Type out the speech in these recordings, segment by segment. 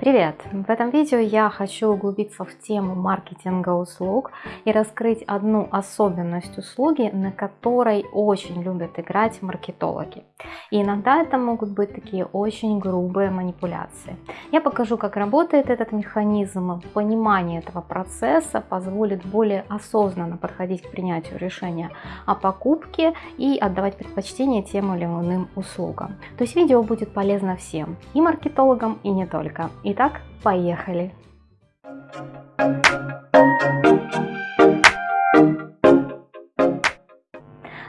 Привет! В этом видео я хочу углубиться в тему маркетинга услуг и раскрыть одну особенность услуги, на которой очень любят играть маркетологи. И иногда это могут быть такие очень грубые манипуляции. Я покажу, как работает этот механизм, понимание этого процесса позволит более осознанно подходить к принятию решения о покупке и отдавать предпочтение тем или иным услугам. То есть видео будет полезно всем, и маркетологам, и не только. Итак, поехали!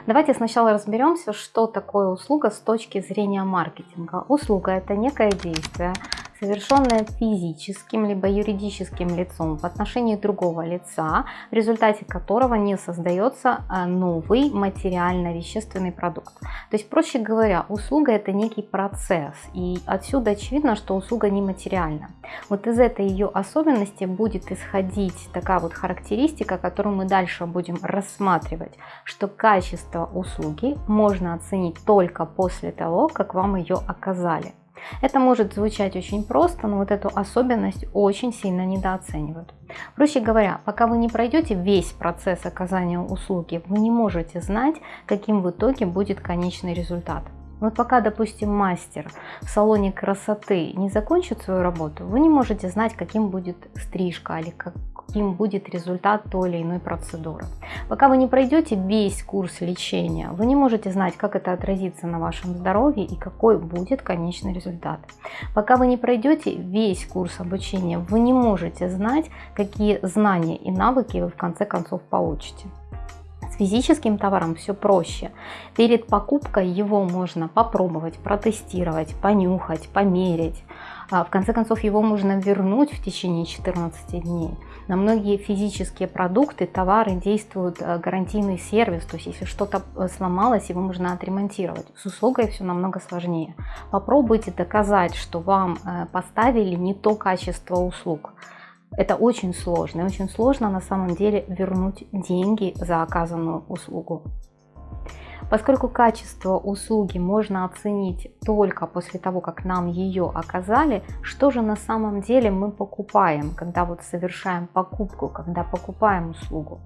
Давайте сначала разберемся, что такое услуга с точки зрения маркетинга. Услуга – это некое действие, совершенное физическим либо юридическим лицом в отношении другого лица, в результате которого не создается а, новый материально-вещественный продукт. То есть, проще говоря, услуга это некий процесс, и отсюда очевидно, что услуга нематериальна. Вот из этой ее особенности будет исходить такая вот характеристика, которую мы дальше будем рассматривать, что качество услуги можно оценить только после того, как вам ее оказали. Это может звучать очень просто, но вот эту особенность очень сильно недооценивают. Проще говоря, пока вы не пройдете весь процесс оказания услуги, вы не можете знать, каким в итоге будет конечный результат. Вот пока, допустим, мастер в салоне красоты не закончит свою работу, вы не можете знать, каким будет стрижка или как, каким будет результат той или иной процедуры. Пока вы не пройдете весь курс лечения, вы не можете знать, как это отразится на вашем здоровье и какой будет конечный результат. Пока вы не пройдете весь курс обучения, вы не можете знать, какие знания и навыки вы в конце концов получите. Физическим товаром все проще. Перед покупкой его можно попробовать, протестировать, понюхать, померить. А, в конце концов, его можно вернуть в течение 14 дней. На многие физические продукты, товары действует э, гарантийный сервис, то есть если что-то э, сломалось, его можно отремонтировать. С услугой все намного сложнее. Попробуйте доказать, что вам э, поставили не то качество услуг. Это очень сложно. И очень сложно на самом деле вернуть деньги за оказанную услугу. Поскольку качество услуги можно оценить только после того, как нам ее оказали, что же на самом деле мы покупаем, когда вот совершаем покупку, когда покупаем услугу?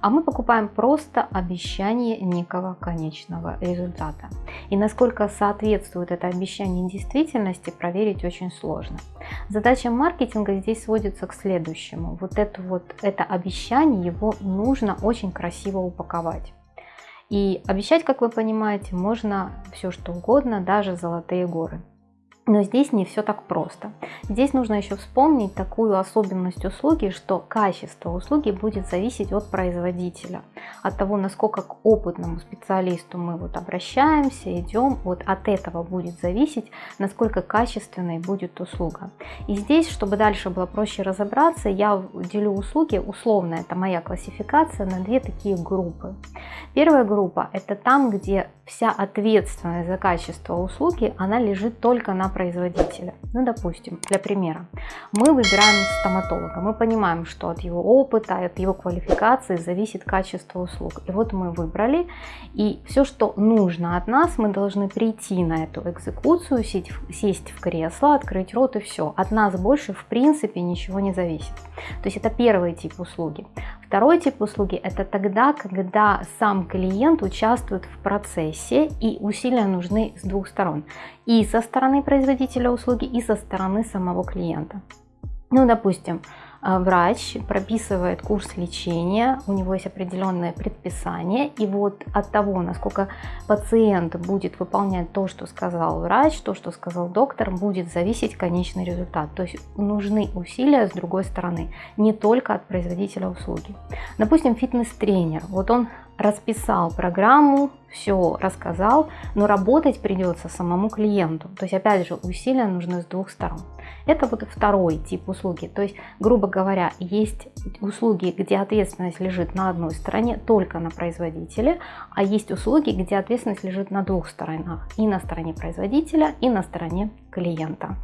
А мы покупаем просто обещание некого конечного результата. И насколько соответствует это обещание действительности, проверить очень сложно. Задача маркетинга здесь сводится к следующему. Вот это вот это обещание, его нужно очень красиво упаковать. И обещать, как вы понимаете, можно все что угодно, даже золотые горы. Но здесь не все так просто. Здесь нужно еще вспомнить такую особенность услуги, что качество услуги будет зависеть от производителя, от того, насколько к опытному специалисту мы вот обращаемся, идем, вот от этого будет зависеть, насколько качественной будет услуга. И здесь, чтобы дальше было проще разобраться, я делю услуги, условно это моя классификация, на две такие группы. Первая группа это там, где вся ответственность за качество услуги, она лежит только на производителя. Ну, допустим, для примера, мы выбираем стоматолога, мы понимаем, что от его опыта, от его квалификации зависит качество услуг. И вот мы выбрали, и все, что нужно от нас, мы должны прийти на эту экзекуцию, сесть, сесть в кресло, открыть рот и все. От нас больше в принципе ничего не зависит. То есть это первый тип услуги. Второй тип услуги это тогда, когда сам клиент участвует в процессе и усилия нужны с двух сторон. И со стороны производителя услуги, и со стороны самого клиента. Ну, допустим, а, врач прописывает курс лечения, у него есть определенное предписание, и вот от того, насколько пациент будет выполнять то, что сказал врач, то, что сказал доктор, будет зависеть конечный результат. То есть нужны усилия с другой стороны, не только от производителя услуги. Допустим, фитнес-тренер, вот он расписал программу, все рассказал, но работать придется самому клиенту. То есть, опять же, усилия нужны с двух сторон. Это вот второй тип услуги. То есть, грубо говоря, есть услуги, где ответственность лежит на одной стороне, только на производителе, а есть услуги, где ответственность лежит на двух сторонах, и на стороне производителя, и на стороне клиента.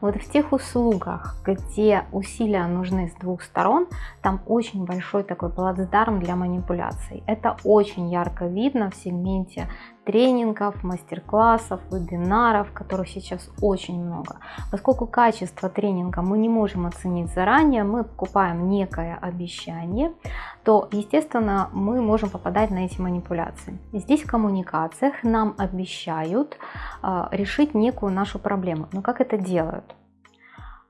Вот в тех услугах, где усилия нужны с двух сторон, там очень большой такой плацдарм для манипуляций. Это очень ярко видно в сегменте тренингов, мастер-классов, вебинаров, которых сейчас очень много. Поскольку качество тренинга мы не можем оценить заранее, мы покупаем некое обещание, то, естественно, мы можем попадать на эти манипуляции. Здесь в коммуникациях нам обещают э, решить некую нашу проблему. Но как это делают?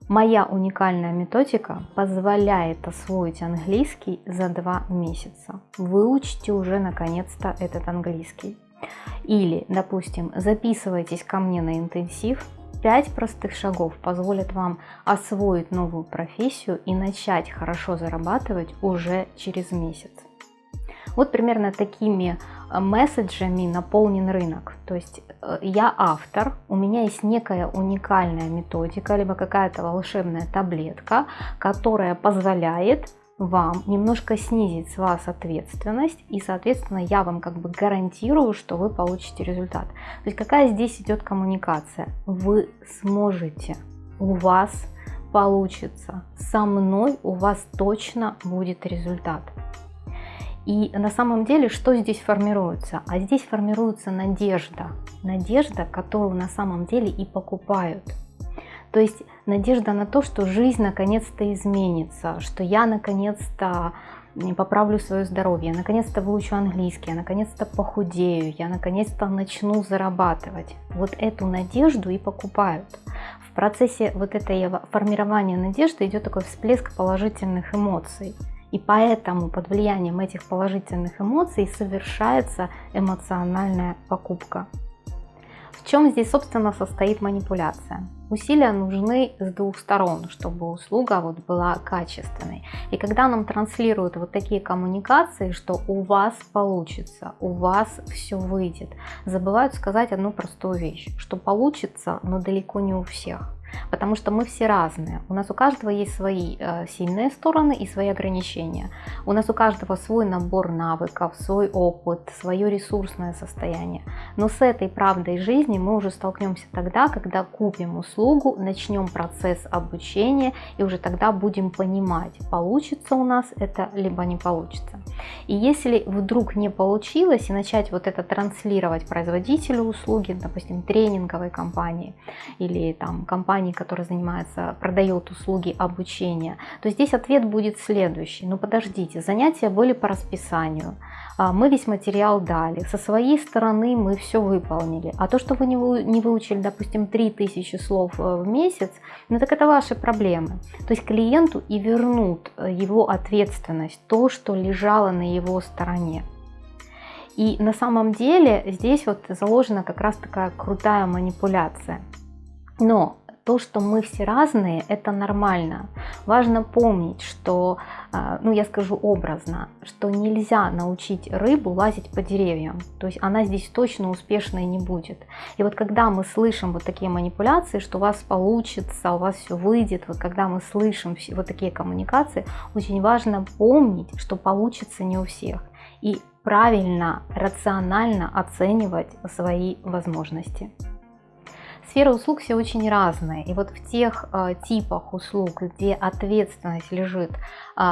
Моя уникальная методика позволяет освоить английский за два месяца. Выучите уже наконец-то этот английский. Или, допустим, записывайтесь ко мне на интенсив. Пять простых шагов позволят вам освоить новую профессию и начать хорошо зарабатывать уже через месяц. Вот примерно такими э, месседжами наполнен рынок. То есть э, я автор, у меня есть некая уникальная методика, либо какая-то волшебная таблетка, которая позволяет вам немножко снизить с вас ответственность и соответственно я вам как бы гарантирую что вы получите результат то есть какая здесь идет коммуникация вы сможете у вас получится со мной у вас точно будет результат и на самом деле, что здесь формируется? А здесь формируется надежда. Надежда, которую на самом деле и покупают. То есть надежда на то, что жизнь наконец-то изменится, что я наконец-то поправлю свое здоровье, наконец-то выучу английский, я наконец-то похудею, я наконец-то начну зарабатывать. Вот эту надежду и покупают. В процессе вот этой формирования надежды идет такой всплеск положительных эмоций. И поэтому под влиянием этих положительных эмоций совершается эмоциональная покупка. В чем здесь, собственно, состоит манипуляция? Усилия нужны с двух сторон, чтобы услуга вот была качественной. И когда нам транслируют вот такие коммуникации, что у вас получится, у вас все выйдет, забывают сказать одну простую вещь, что получится, но далеко не у всех. Потому что мы все разные. У нас у каждого есть свои э, сильные стороны и свои ограничения. У нас у каждого свой набор навыков, свой опыт, свое ресурсное состояние. Но с этой правдой жизни мы уже столкнемся тогда, когда купим услугу, начнем процесс обучения и уже тогда будем понимать, получится у нас это либо не получится. И если вдруг не получилось и начать вот это транслировать производителю услуги, допустим, тренинговой компании или там компании, компании, которая занимается, продает услуги обучения, то здесь ответ будет следующий. Ну подождите, занятия были по расписанию, а, мы весь материал дали, со своей стороны мы все выполнили. А то, что вы не выучили, допустим, 3000 слов э, в месяц, ну так это ваши проблемы. То есть клиенту и вернут э, его ответственность, то, что лежало на его стороне. И на самом деле здесь вот заложена как раз такая крутая манипуляция. Но то, что мы все разные, это нормально. Важно помнить, что, а, ну я скажу образно, что нельзя научить рыбу лазить по деревьям. То есть она здесь точно успешной не будет. И вот когда мы слышим вот такие манипуляции, что у вас получится, у вас все выйдет, вот когда мы слышим вот такие коммуникации, очень важно помнить, что получится не у всех. И правильно, рационально оценивать свои возможности. Сферы услуг все очень разные. И вот в тех э, типах услуг, где ответственность лежит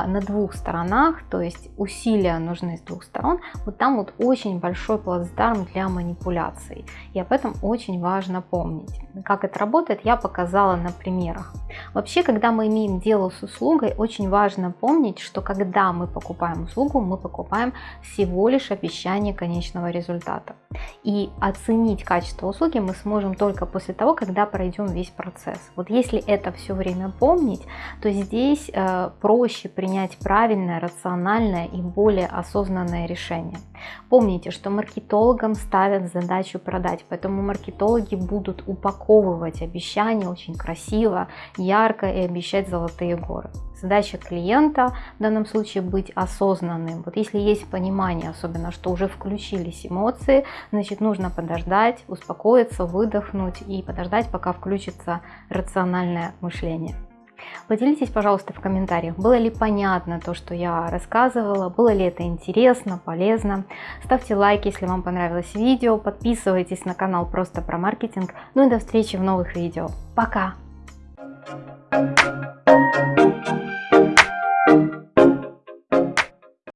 на двух сторонах, то есть усилия нужны с двух сторон, вот там вот очень большой плацдарм для манипуляций. И об этом очень важно помнить. Как это работает, я показала на примерах. Вообще, когда мы имеем дело с услугой, очень важно помнить, что когда мы покупаем услугу, мы покупаем всего лишь обещание конечного результата. И оценить качество услуги мы сможем только после после того, когда пройдем весь процесс. Вот если это все время помнить, то здесь э, проще принять правильное, рациональное и более осознанное решение. Помните, что маркетологам ставят задачу продать, поэтому маркетологи будут упаковывать обещания очень красиво, ярко и обещать золотые горы. Задача клиента в данном случае быть осознанным. Вот если есть понимание, особенно, что уже включились эмоции, значит нужно подождать, успокоиться, выдохнуть и подождать, пока включится рациональное мышление. Поделитесь, пожалуйста, в комментариях, было ли понятно то, что я рассказывала, было ли это интересно, полезно. Ставьте лайк, если вам понравилось видео, подписывайтесь на канал просто про маркетинг. Ну и до встречи в новых видео. Пока! Thank you.